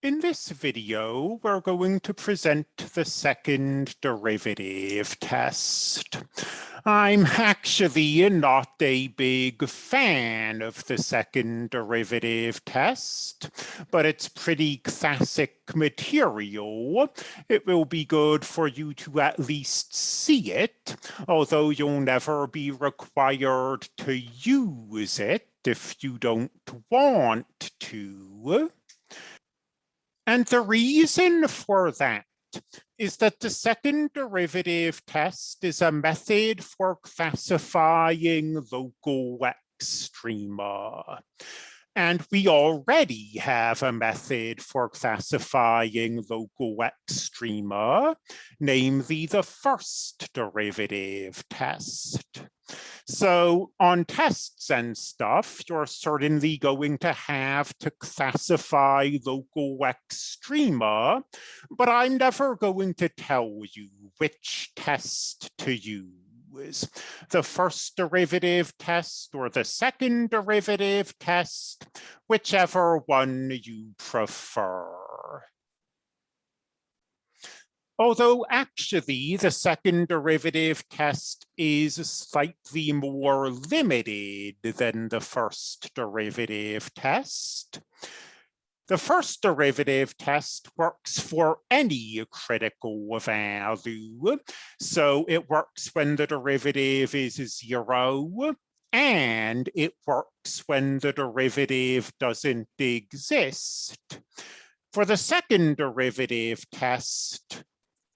In this video, we're going to present the second derivative test. I'm actually not a big fan of the second derivative test, but it's pretty classic material. It will be good for you to at least see it, although you'll never be required to use it if you don't want to. And the reason for that is that the second derivative test is a method for classifying local extrema. And we already have a method for classifying local extrema, namely the first derivative test. So on tests and stuff, you're certainly going to have to classify local extrema, but I'm never going to tell you which test to use is the first derivative test or the second derivative test, whichever one you prefer. Although actually the second derivative test is slightly more limited than the first derivative test. The first derivative test works for any critical value. So it works when the derivative is zero, and it works when the derivative doesn't exist. For the second derivative test,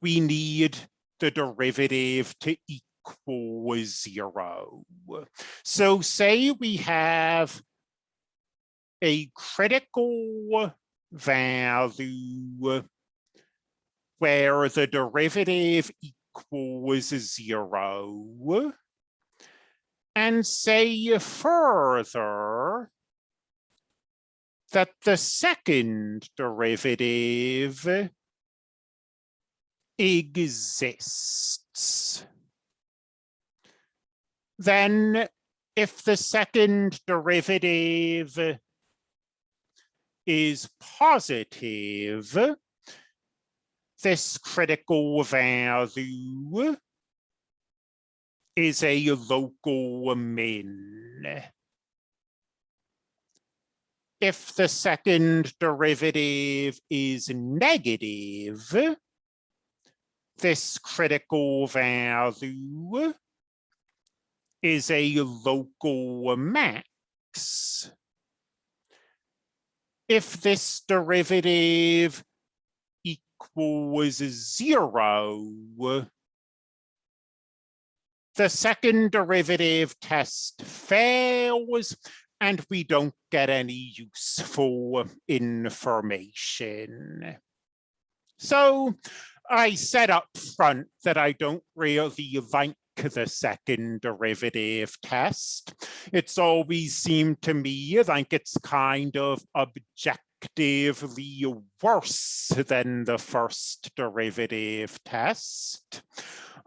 we need the derivative to equal zero. So say we have a critical value where the derivative equals zero. And say further that the second derivative exists. Then if the second derivative is positive, this critical value is a local min. If the second derivative is negative, this critical value is a local max if this derivative equals zero, the second derivative test fails and we don't get any useful information. So I said up front that I don't really like the second derivative test. It's always seemed to me like it's kind of objectively worse than the first derivative test.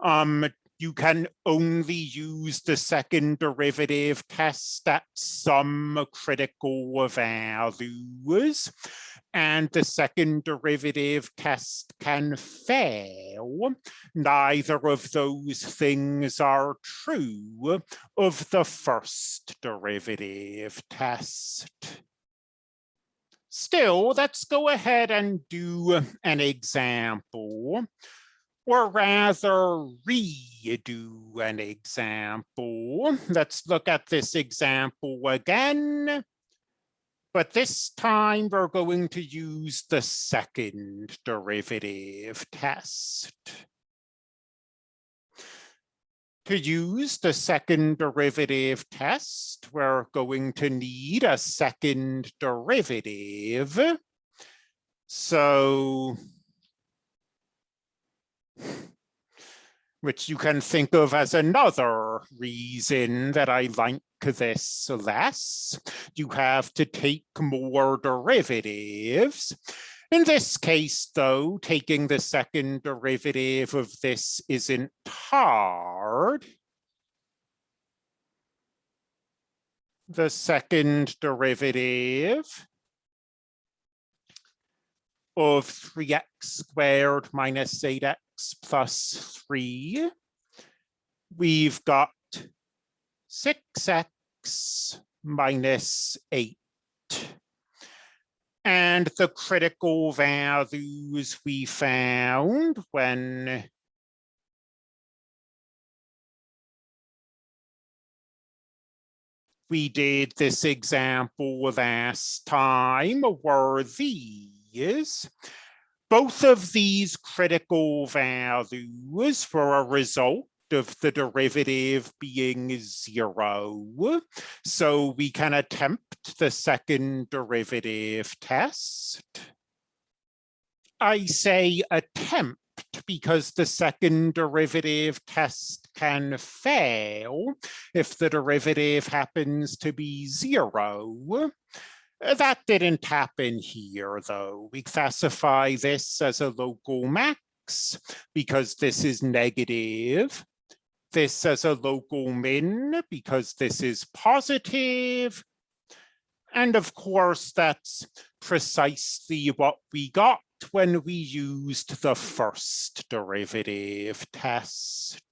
Um, you can only use the second derivative test at some critical values and the second derivative test can fail. Neither of those things are true of the first derivative test. Still, let's go ahead and do an example, or rather redo an example. Let's look at this example again. But this time we're going to use the second derivative test. To use the second derivative test, we're going to need a second derivative. So which you can think of as another reason that I like this less. You have to take more derivatives. In this case, though, taking the second derivative of this isn't hard. The second derivative of 3x squared minus 8x plus 3. We've got 6x minus 8. And the critical values we found when we did this example last time were these. Both of these critical values were a result of the derivative being zero. So we can attempt the second derivative test. I say attempt because the second derivative test can fail if the derivative happens to be zero. Uh, that didn't happen here, though. We classify this as a local max because this is negative this as a local min because this is positive. And of course, that's precisely what we got when we used the first derivative test.